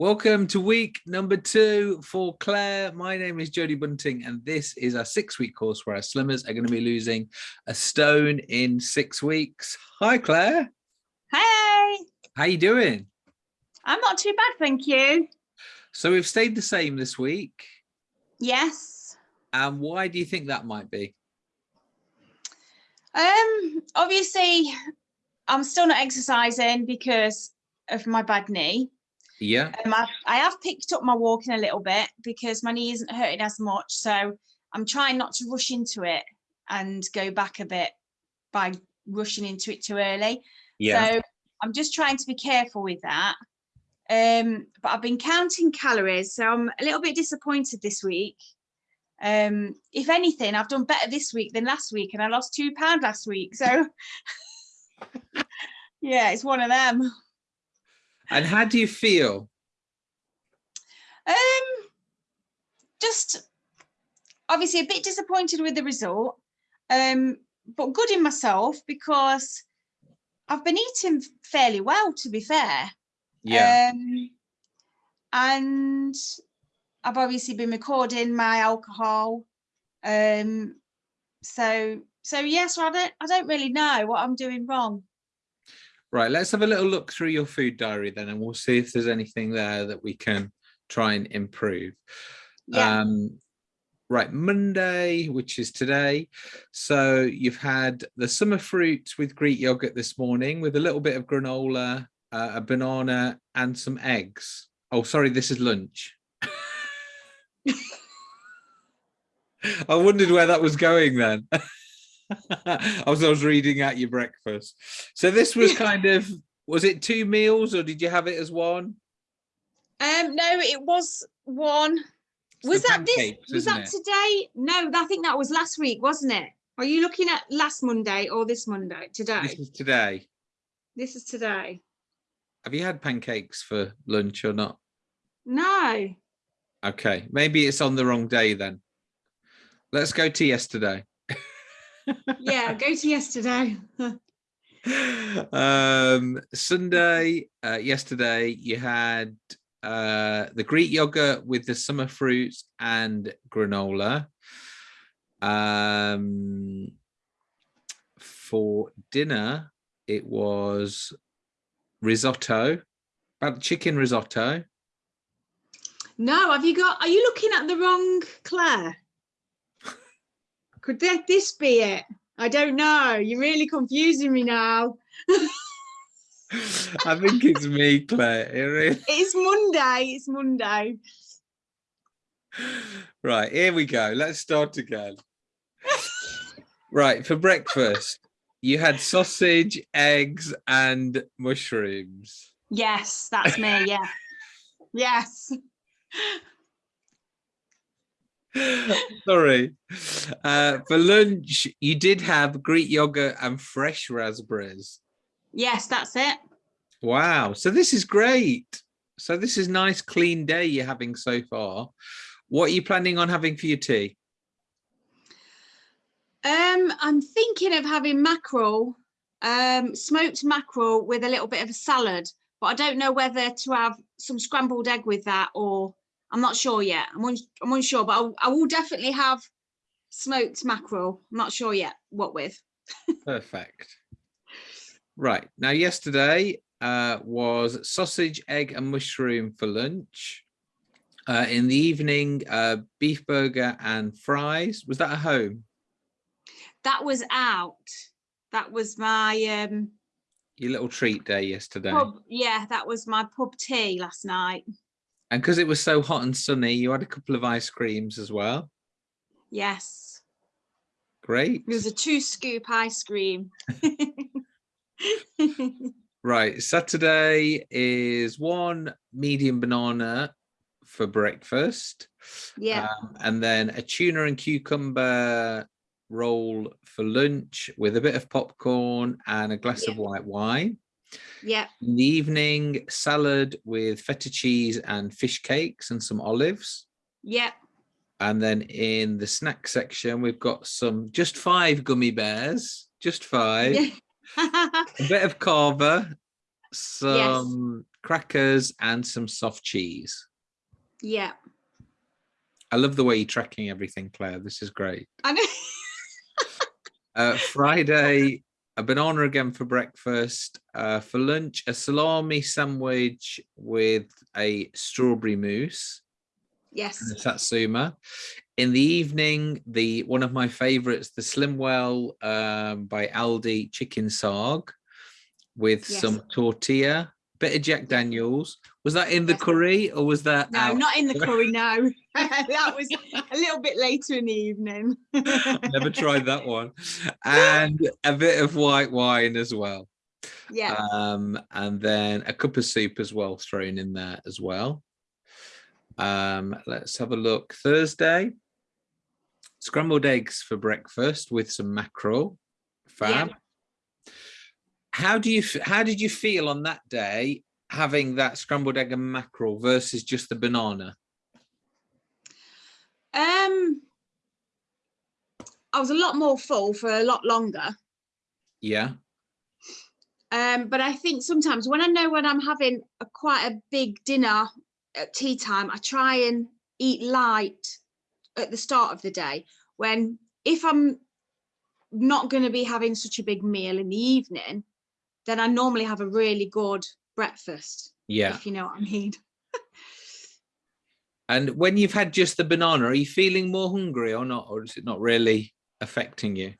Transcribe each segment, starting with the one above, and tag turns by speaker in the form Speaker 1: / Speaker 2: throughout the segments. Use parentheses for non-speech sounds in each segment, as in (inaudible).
Speaker 1: Welcome to week number two for Claire. My name is Jodie Bunting, and this is our six-week course where our slimmers are going to be losing a stone in six weeks. Hi, Claire.
Speaker 2: Hey.
Speaker 1: How are you doing?
Speaker 2: I'm not too bad, thank you.
Speaker 1: So we've stayed the same this week.
Speaker 2: Yes.
Speaker 1: And why do you think that might be?
Speaker 2: Um, obviously, I'm still not exercising because of my bad knee.
Speaker 1: Yeah.
Speaker 2: Um, I, I have picked up my walking a little bit because my knee isn't hurting as much. So I'm trying not to rush into it and go back a bit by rushing into it too early.
Speaker 1: Yeah.
Speaker 2: So I'm just trying to be careful with that. Um, but I've been counting calories, so I'm a little bit disappointed this week. Um, if anything, I've done better this week than last week, and I lost two pounds last week. So (laughs) yeah, it's one of them.
Speaker 1: And how do you feel?
Speaker 2: Um, just obviously a bit disappointed with the result, um, but good in myself because I've been eating fairly well, to be fair.
Speaker 1: Yeah.
Speaker 2: Um, and I've obviously been recording my alcohol. Um, so so yeah, so I don't I don't really know what I'm doing wrong.
Speaker 1: Right, let's have a little look through your food diary then, and we'll see if there's anything there that we can try and improve.
Speaker 2: Yeah.
Speaker 1: Um, right, Monday, which is today. So you've had the summer fruit with Greek yogurt this morning with a little bit of granola, uh, a banana and some eggs. Oh, sorry, this is lunch. (laughs) I wondered where that was going then. (laughs) (laughs) I was, I was reading at your breakfast. So this was (laughs) kind of, was it two meals or did you have it as one?
Speaker 2: Um, no, it was one.
Speaker 1: It's
Speaker 2: was that this? Was that
Speaker 1: it?
Speaker 2: today? No, I think that was last week, wasn't it? Are you looking at last Monday or this Monday? Today.
Speaker 1: This is today.
Speaker 2: This is today.
Speaker 1: Have you had pancakes for lunch or not?
Speaker 2: No.
Speaker 1: Okay, maybe it's on the wrong day then. Let's go to yesterday.
Speaker 2: Yeah, go to yesterday. (laughs)
Speaker 1: um sunday uh yesterday you had uh the greek yogurt with the summer fruits and granola um for dinner it was risotto about chicken risotto
Speaker 2: No, have you got, are you looking at the wrong Claire? Could that, this be it? I don't know. You're really confusing me now. (laughs)
Speaker 1: i think it's me claire It really- (laughs)
Speaker 2: It's Monday. It's Monday.
Speaker 1: right here we go let's start again right for breakfast you had sausage eggs and mushrooms
Speaker 2: Yes, that's me. Yeah. yes. (laughs)
Speaker 1: sorry. Uh for lunch you did have greek yogurt and fresh raspberries.
Speaker 2: Yes, that's it.
Speaker 1: wow. So this is great. So this is nice clean day you're having so far. What are you planning on having for your tea?
Speaker 2: Um, I'm thinking of having mackerel, um, smoked mackerel with a little bit of a salad, but I don't know whether to have some scrambled egg with that or I'm not sure yet. I'm, un I'm unsure, but I'll, I will definitely have smoked mackerel. I'm not sure yet what with. (laughs)
Speaker 1: Perfect. Right. Now, yesterday uh, was sausage, egg and mushroom for lunch. Uh, in the evening, uh, beef burger and fries. Was that at home?
Speaker 2: That was out. That was my um,
Speaker 1: Your little treat day yesterday.
Speaker 2: pub. Yeah, that was my pub tea last night.
Speaker 1: And because it was so hot and sunny, you had a couple of ice creams as well.
Speaker 2: Yes,
Speaker 1: Great.
Speaker 2: it was a two scoop ice cream. (laughs)
Speaker 1: Right. Saturday is one medium banana for breakfast.
Speaker 2: yeah,
Speaker 1: Um, and then a tuna and cucumber roll for lunch with a bit of popcorn and a glass of white wine.
Speaker 2: Yeah,
Speaker 1: In the evening, salad with feta cheese and fish cakes and some olives.
Speaker 2: yeah.
Speaker 1: And then in the snack section, we've got some just five gummy bears, just five, a bit of cava, some crackers and some soft cheese.
Speaker 2: Yeah.
Speaker 1: I love the way you're tracking everything, Claire. This is great.
Speaker 2: I know.
Speaker 1: Uh, Friday, a banana again for breakfast. Uh, for lunch, a salami sandwich with a strawberry mousse.
Speaker 2: yes.
Speaker 1: and a Satsuma. In the evening, the one of my favorites, the Slimwell um, by Aldi chicken saag with
Speaker 2: Yes.
Speaker 1: some tortilla, bit of Jack Daniels. Was that in the curry or was that
Speaker 2: No,
Speaker 1: out?
Speaker 2: not in the curry. (laughs) No, (laughs) that was a little bit later in the evening.
Speaker 1: Never (laughs) tried that one. And a bit of white wine as well.
Speaker 2: yeah.
Speaker 1: Um, and then a cup of soup as well thrown in there as well. Um, let's have a look. Thursday, scrambled eggs for breakfast with some mackerel.
Speaker 2: Yeah.
Speaker 1: How do you how did you feel on that day having that scrambled egg and mackerel versus just the banana?
Speaker 2: Um, I was a lot more full for a lot longer.
Speaker 1: Yeah.
Speaker 2: Um, but I think sometimes when I know when I'm having a quite a big dinner at tea time, I try and eat light at the start of the day. When if I'm not going to be having such a big meal in the evening, then I normally have a really good breakfast,
Speaker 1: Yeah.
Speaker 2: if you know what I mean. (laughs)
Speaker 1: And when you've had just the banana, are you feeling more hungry or not? Or is it not really affecting you?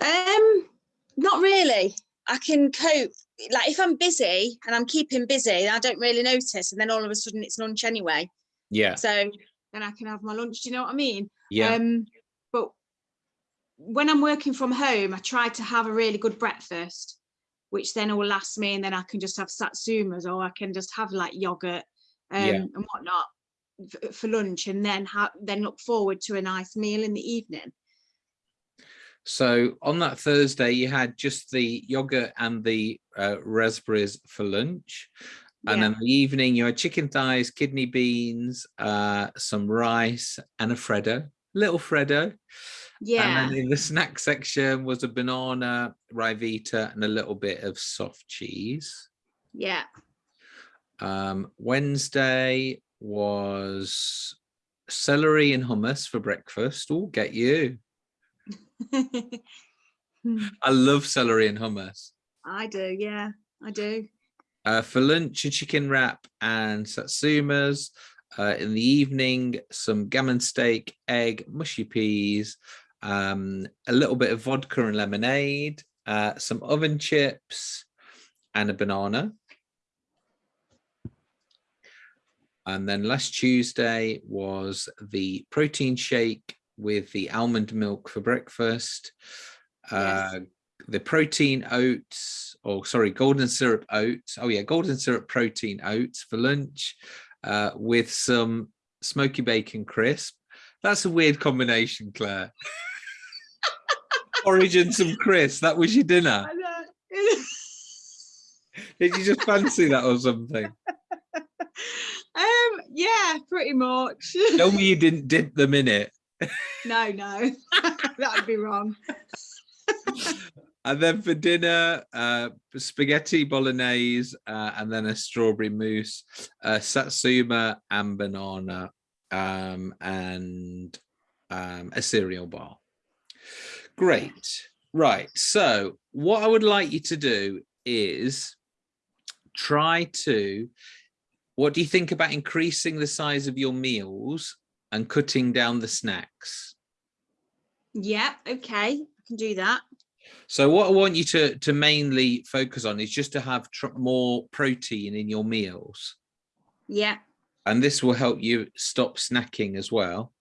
Speaker 2: Um, not really. I can cope. Like if I'm busy and I'm keeping busy, I don't really notice, and then all of a sudden it's lunch anyway.
Speaker 1: Yeah.
Speaker 2: So then I can have my lunch. Do you know what I mean?
Speaker 1: Yeah.
Speaker 2: Um, but when I'm working from home, I try to have a really good breakfast, which then will last me, and then I can just have satsumas or I can just have like yogurt um,
Speaker 1: Yeah.
Speaker 2: and whatnot for lunch, and then have then look forward to a nice meal in the evening.
Speaker 1: So on that Thursday, you had just the yogurt and the uh, raspberries for lunch. And
Speaker 2: Yeah.
Speaker 1: then the evening, you had chicken thighs, kidney beans, uh, some rice, and a Freddo, little Freddo.
Speaker 2: Yeah,
Speaker 1: And then in the snack section was a banana, Ryvita, and a little bit of soft cheese.
Speaker 2: yeah.
Speaker 1: Um, Wednesday was celery and hummus for breakfast. Oh, get you. (laughs) I love celery and hummus.
Speaker 2: I do, yeah, I do.
Speaker 1: Uh, for lunch, a chicken wrap and satsumas. Uh, in the evening, some gammon steak, egg, mushy peas, um, a little bit of vodka and lemonade, uh, some oven chips, and a banana. And then last Tuesday was the protein shake with the almond milk for breakfast.
Speaker 2: Yes.
Speaker 1: Uh, the protein oats, or sorry, golden syrup oats. Oh yeah, golden syrup protein oats for lunch uh, with some smoky bacon crisp. That's a weird combination, Claire. (laughs) Porridge and some crisp. That was your dinner. (laughs) Did you just fancy that or something?
Speaker 2: um, yeah, pretty much. (laughs)
Speaker 1: Tell me you didn't dip them in it.
Speaker 2: no, no, (laughs) that would be wrong.
Speaker 1: And then for dinner, uh, spaghetti bolognese, uh, and then a strawberry mousse, uh, satsuma and banana, um, and um, a cereal bar. Great. Right. So what I would like you to do is try to, what do you think about increasing the size of your meals and cutting down the snacks?
Speaker 2: Yeah, okay, I can do that.
Speaker 1: So what I want you to to mainly focus on is just to have tr- more protein in your meals,
Speaker 2: Yeah,
Speaker 1: and this will help you stop snacking as well.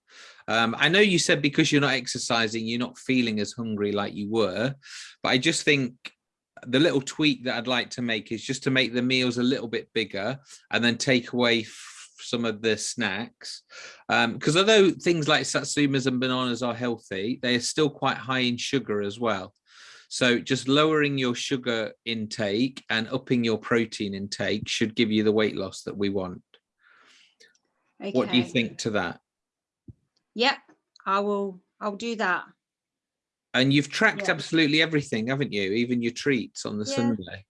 Speaker 1: Um, I know you said because you're not exercising, you're not feeling as hungry like you were, but I just think the little tweak that I'd like to make is just to make the meals a little bit bigger and then take away some of the snacks. Because although things like satsumas and bananas are healthy, they are still quite high in sugar as well. So just lowering your sugar intake and upping your protein intake should give you the weight loss that we want.
Speaker 2: okay.
Speaker 1: What do you think to that?
Speaker 2: Yep, I will. I'll do that.
Speaker 1: And you've tracked
Speaker 2: Yeah.
Speaker 1: absolutely everything, haven't you? Even your treats on the
Speaker 2: Yeah.
Speaker 1: Sunday.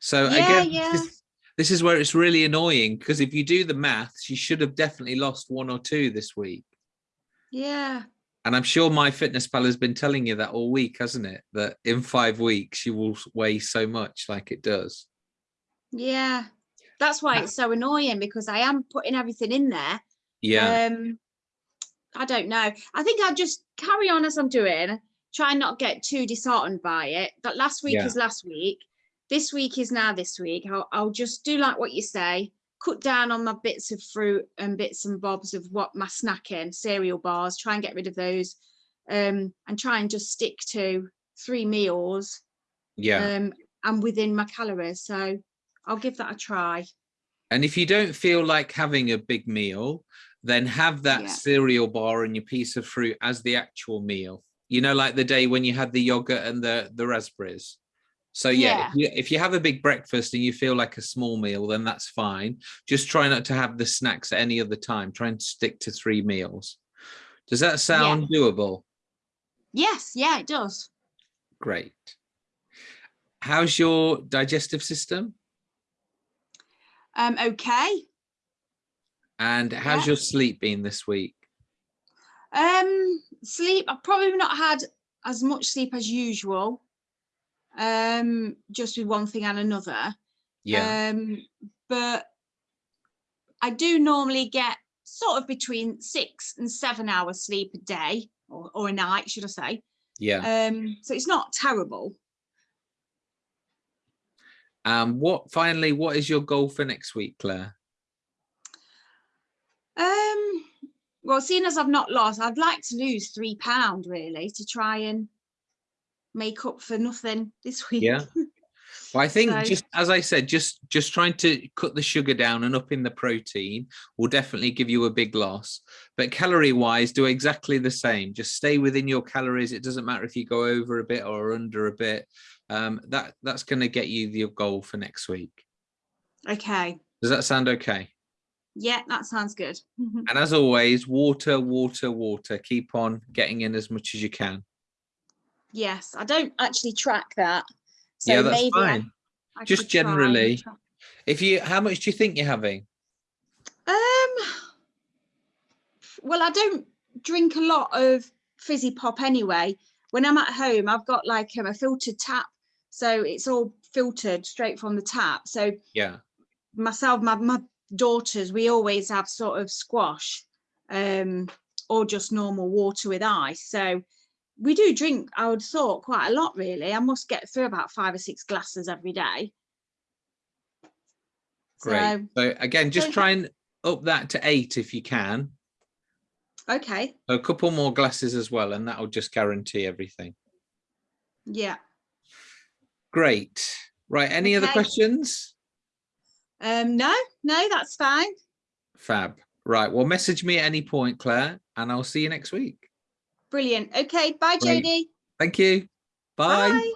Speaker 1: So
Speaker 2: Yeah,
Speaker 1: again. This, is, this is where it's really annoying because if you do the maths, you should have definitely lost one or two this week.
Speaker 2: Yeah.
Speaker 1: And I'm sure MyFitnessPal has been telling you that all week, hasn't it? That in five weeks you will weigh so much like it does.
Speaker 2: Yeah. That's why it's so annoying because I am putting everything in there.
Speaker 1: Yeah.
Speaker 2: Um, I don't know. I think I'll just carry on as I'm doing, try and not get too disheartened by it. That last week
Speaker 1: Yeah.
Speaker 2: is last week. This week is now this week. I'll, I'll just do like what you say, cut down on my bits of fruit and bits and bobs of what my snacking, cereal bars, try and get rid of those. Um, and try and just stick to three meals
Speaker 1: yeah.
Speaker 2: um, and within my calories. So I'll give that a try.
Speaker 1: And if you don't feel like having a big meal, then have that
Speaker 2: Yeah.
Speaker 1: cereal bar and your piece of fruit as the actual meal. You know, like the day when you had the yogurt and the the raspberries. So yeah, If, you, if you have a big breakfast and you feel like a small meal, then that's fine. Just try not to have the snacks at any other time. Try and stick to three meals. Does that sound doable?
Speaker 2: Yes, yeah, it does.
Speaker 1: Great. How's your digestive system?
Speaker 2: Um, okay.
Speaker 1: And how's
Speaker 2: Yeah.
Speaker 1: your sleep been this week?
Speaker 2: Um, sleep. I've probably not had as much sleep as usual. Um, just with one thing and another.
Speaker 1: Yeah.
Speaker 2: Um, but I do normally get sort of between six and seven hours sleep a day or, or a night, should I say.
Speaker 1: yeah.
Speaker 2: Um, so it's not terrible.
Speaker 1: Um, what finally, what is your goal for next week, Claire?
Speaker 2: Um, well, seeing as I've not lost, I'd like to lose three pound really to try and make up for nothing this week.
Speaker 1: Yeah. (laughs) Well, I think
Speaker 2: So-
Speaker 1: just as I said, just just trying to cut the sugar down and up in the protein will definitely give you a big loss. But calorie wise, do exactly the same. Just stay within your calories. It doesn't matter if you go over a bit or under a bit. Um, that that's going to get you your goal for next week.
Speaker 2: Okay.
Speaker 1: Does that sound okay?
Speaker 2: Yeah, that sounds good. (laughs)
Speaker 1: And as always, water, water, water. Keep on getting in as much as you can.
Speaker 2: yes, I don't actually track that. So
Speaker 1: yeah, that's
Speaker 2: maybe I-
Speaker 1: fine.
Speaker 2: I
Speaker 1: Just
Speaker 2: could try and
Speaker 1: generally. If you, how much do you think you're having?
Speaker 2: Um, well, I don't drink a lot of fizzy pop anyway. When I'm at home, I've got like um, a filtered tap, so it's all filtered straight from the tap. So
Speaker 1: Yeah.
Speaker 2: myself, my, my daughters, we always have sort of squash, um, or just normal water with ice. So we do drink, I would thought, quite a lot really. I must get through about five or six glasses every day.
Speaker 1: Great.
Speaker 2: So,
Speaker 1: So again, just try and up that to eight if you can.
Speaker 2: okay,
Speaker 1: A couple more glasses as well, and that'll just guarantee everything.
Speaker 2: yeah.
Speaker 1: Great. Right. Any other questions?
Speaker 2: Um, no, no, that's fine.
Speaker 1: Fab. Right. Well, message me at any point, Claire, and I'll see you next week.
Speaker 2: Brilliant. Okay, bye,
Speaker 1: Great.
Speaker 2: Jodie.
Speaker 1: Thank you. Bye.
Speaker 2: Bye.